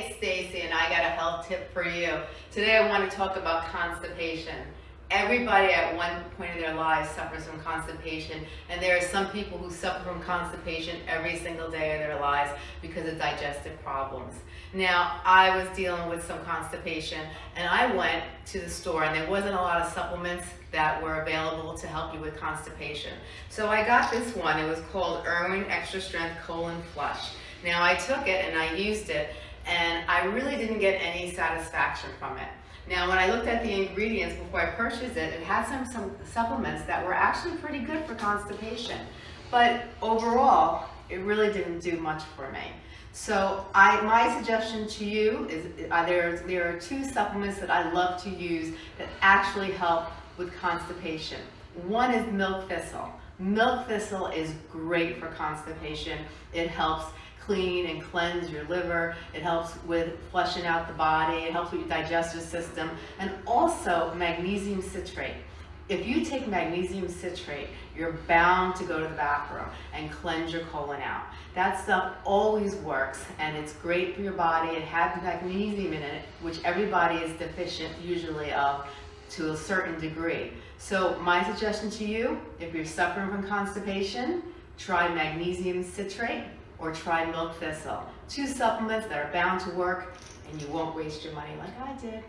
it's Stacy and I got a health tip for you. Today I want to talk about constipation. Everybody at one point in their lives suffers from constipation and there are some people who suffer from constipation every single day of their lives because of digestive problems. Now I was dealing with some constipation and I went to the store and there wasn't a lot of supplements that were available to help you with constipation. So I got this one, it was called Irwin Extra Strength Colon Flush. Now I took it and I used it and I really didn't get any satisfaction from it. Now when I looked at the ingredients before I purchased it, it had some, some supplements that were actually pretty good for constipation. But overall, it really didn't do much for me. So I, my suggestion to you is uh, there, there are two supplements that I love to use that actually help with constipation. One is milk thistle. Milk thistle is great for constipation. It helps clean and cleanse your liver. It helps with flushing out the body. It helps with your digestive system. And also magnesium citrate. If you take magnesium citrate, you're bound to go to the bathroom and cleanse your colon out. That stuff always works and it's great for your body. It has magnesium in it, which everybody is deficient usually of to a certain degree. So my suggestion to you, if you're suffering from constipation, try magnesium citrate or try milk thistle. Two supplements that are bound to work and you won't waste your money like I did.